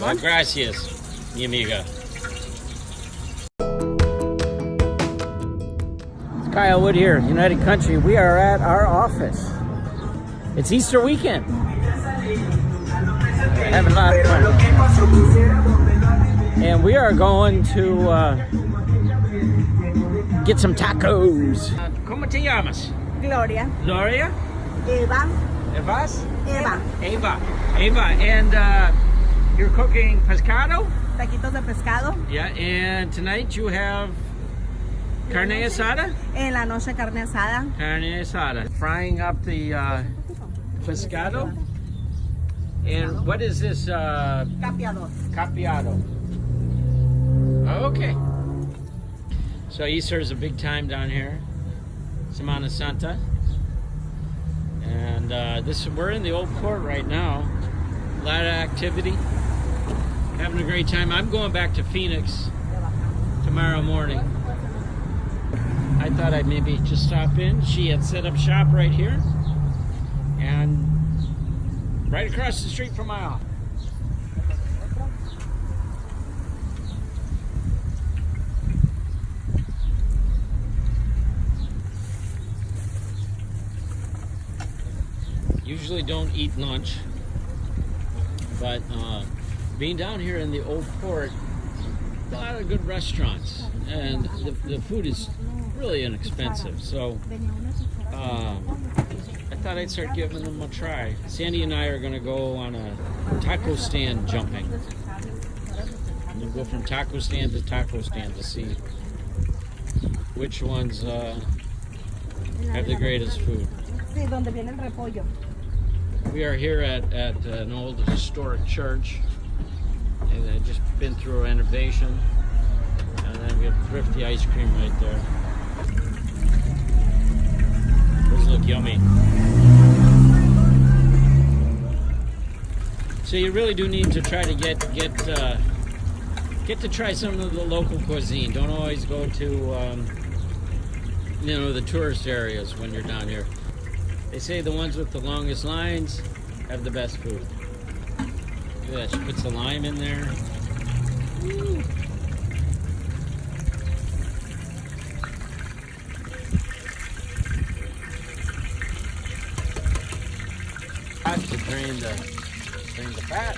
Well, gracias, mi amiga. It's Kyle Wood here, United Country. We are at our office. It's Easter weekend. Having a lot of fun. And we are going to uh, get some tacos. ¿Cómo te llamas? Gloria. Gloria? Eva. Evas? Eva. Eva. Eva. And uh, you're cooking pescado? Taquitos de pescado. Yeah. And tonight you have carne asada? En la noche carne asada. Carne asada. Frying up the uh, pescado. And what is this? Uh, Capiador. capiado. Okay. So Easter is a big time down here. Semana Santa. And uh, this we're in the old port right now. A lot of activity. Having a great time. I'm going back to Phoenix tomorrow morning. I thought I'd maybe just stop in. She had set up shop right here. And right across the street from my office. Usually don't eat lunch, but uh, being down here in the old port, a lot of good restaurants, and the, the food is really inexpensive. So uh, I thought I'd start giving them a try. Sandy and I are going to go on a taco stand jumping. We'll go from taco stand to taco stand to see which ones uh, have the greatest food. We are here at, at an old historic church. Just been through a renovation. And then we have thrifty ice cream right there. Those look yummy. So you really do need to try to get get uh, get to try some of the local cuisine. Don't always go to um, you know the tourist areas when you're down here. They say the ones with the longest lines have the best food. Look at that, she puts the lime in there. Woo. Hot to drain the drain the fat.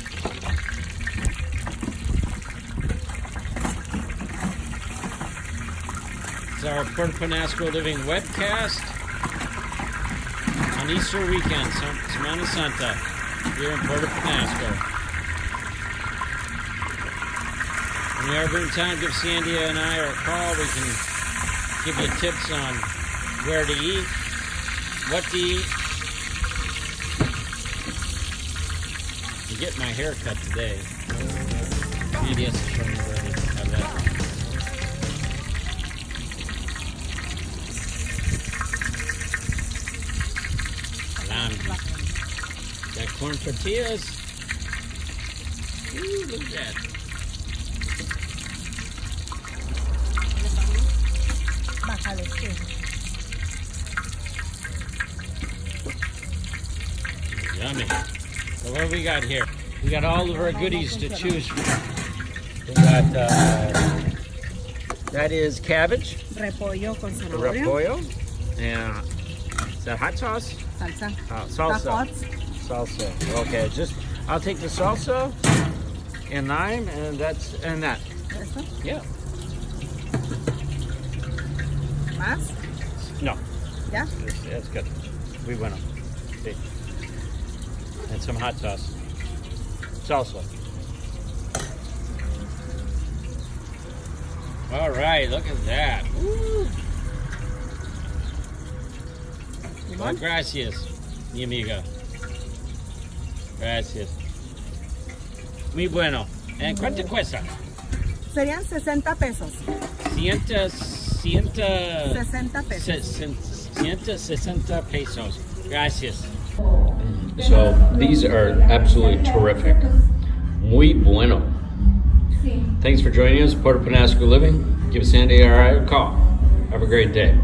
It's our Puerto Penasco Living webcast on Easter weekend, Sem- Semana Santa, here in Puerto Penasco. When you're ever in town, give Sandy and I a call. We can give you tips on where to eat, what to eat. I'm getting my hair cut today. Sandy has to show me where to have that. Corn tortillas. Ooh, look at that. What we got here? We got all of our goodies to choose from. We got uh, that is cabbage, Repollo con zanahoria. repollo, and is that hot sauce? Salsa. Uh, salsa. Salsa. Okay, just I'll take the salsa and lime, and that's and that. Yeah. ¿Más? No, Yeah? that's, that's good. We went on. See. And some hot sauce. Salsa. All right, look at that. Woo. Well, gracias, mi amiga. Gracias. Muy bueno. ¿En cuánto cuesta? Serían 60 pesos. Ciento, ciento, 60 pesos. sesen- ciento sesenta pesos. Gracias. So these are absolutely terrific. Muy bueno. Thanks for joining us, Puerto Penasco Living. Give Sandy or I a call. Have a great day.